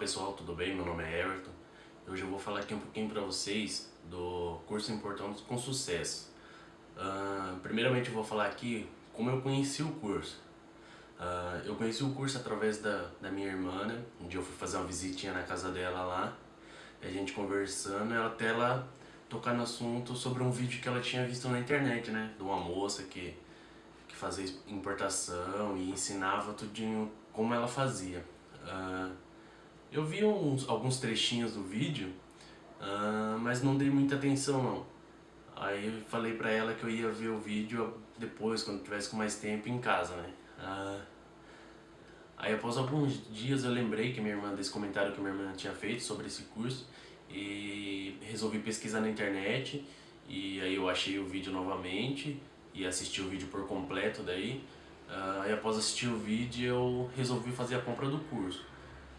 pessoal, tudo bem? Meu nome é Everton. Hoje eu vou falar aqui um pouquinho para vocês do curso Importando com Sucesso. Uh, primeiramente eu vou falar aqui como eu conheci o curso. Uh, eu conheci o curso através da, da minha irmã, né? Um dia eu fui fazer uma visitinha na casa dela lá, a gente conversando, ela até ela tocar no assunto sobre um vídeo que ela tinha visto na internet, né? De uma moça que, que fazia importação e ensinava tudinho como ela fazia. Uh, eu vi uns, alguns trechinhos do vídeo, uh, mas não dei muita atenção não. Aí eu falei pra ela que eu ia ver o vídeo depois, quando tivesse com mais tempo em casa, né? Uh, aí após alguns dias eu lembrei que minha irmã, desse comentário que minha irmã tinha feito sobre esse curso e resolvi pesquisar na internet e aí eu achei o vídeo novamente e assisti o vídeo por completo daí. Uh, aí após assistir o vídeo eu resolvi fazer a compra do curso.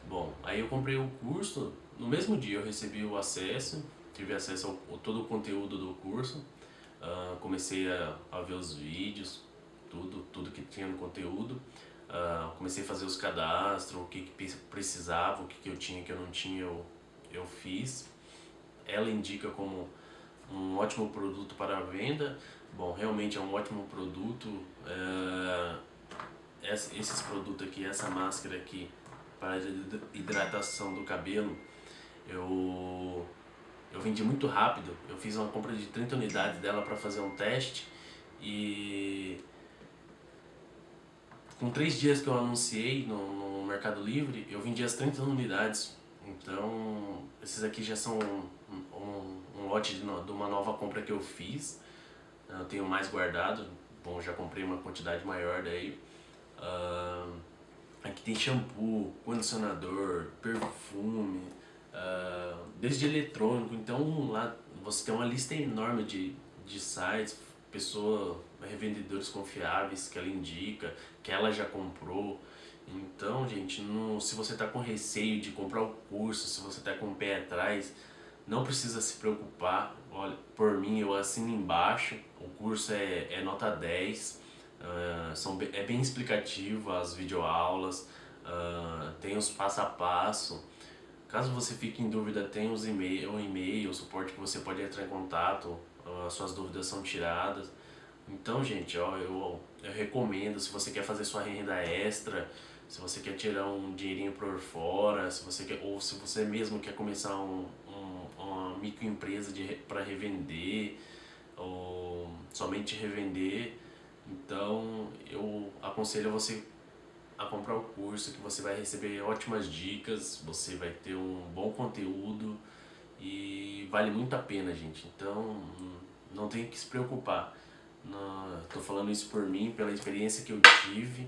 Bom, aí eu comprei o curso, no mesmo dia eu recebi o acesso, tive acesso ao, todo o conteúdo do curso, uh, comecei a, a, ver os vídeos, tudo, tudo que tinha no conteúdo, uh, comecei a fazer os cadastros, o que, que precisava, o que, que eu tinha que eu não tinha, eu, eu fiz. Ela indica como um ótimo produto para a venda, bom, realmente é um ótimo produto, uh, esses produtos aqui, essa máscara aqui, para hidratação do cabelo, eu, eu vendi muito rápido. Eu fiz uma compra de 30 unidades dela para fazer um teste e com três dias que eu anunciei no, no, Mercado Livre, eu vendi as 30 unidades. Então, esses aqui já são um, um, um lote de, de, uma nova compra que eu fiz. Eu tenho mais guardado. Bom, já comprei uma quantidade maior daí. Uh, Aqui tem shampoo, condicionador, perfume, uh, desde eletrônico. Então lá você tem uma lista enorme de, de sites, pessoas, revendedores confiáveis que ela indica, que ela já comprou. Então, gente, não, se você está com receio de comprar o curso, se você está com o pé atrás, não precisa se preocupar. Olha, por mim, eu assino embaixo, o curso é, é nota 10. Uh, são, é bem explicativo as videoaulas, uh, tem os passo a passo. Caso você fique em dúvida, tem os e-mail, o e-mail, o suporte que você pode entrar em contato, uh, suas dúvidas são tiradas. Então, gente, ó, eu, eu recomendo, se você quer fazer sua renda extra, se você quer tirar um dinheirinho por fora, se você quer, ou se você mesmo quer começar um, um, uma microempresa para revender, ou somente revender, então eu aconselho você a comprar o curso que você vai receber ótimas dicas, você vai ter um bom conteúdo e vale muito a pena, gente. Então não tem que se preocupar. Estou falando isso por mim, pela experiência que eu tive.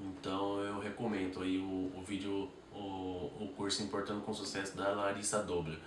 Então eu recomendo aí o, o vídeo, o, o curso Importando com Sucesso da Larissa Dobler.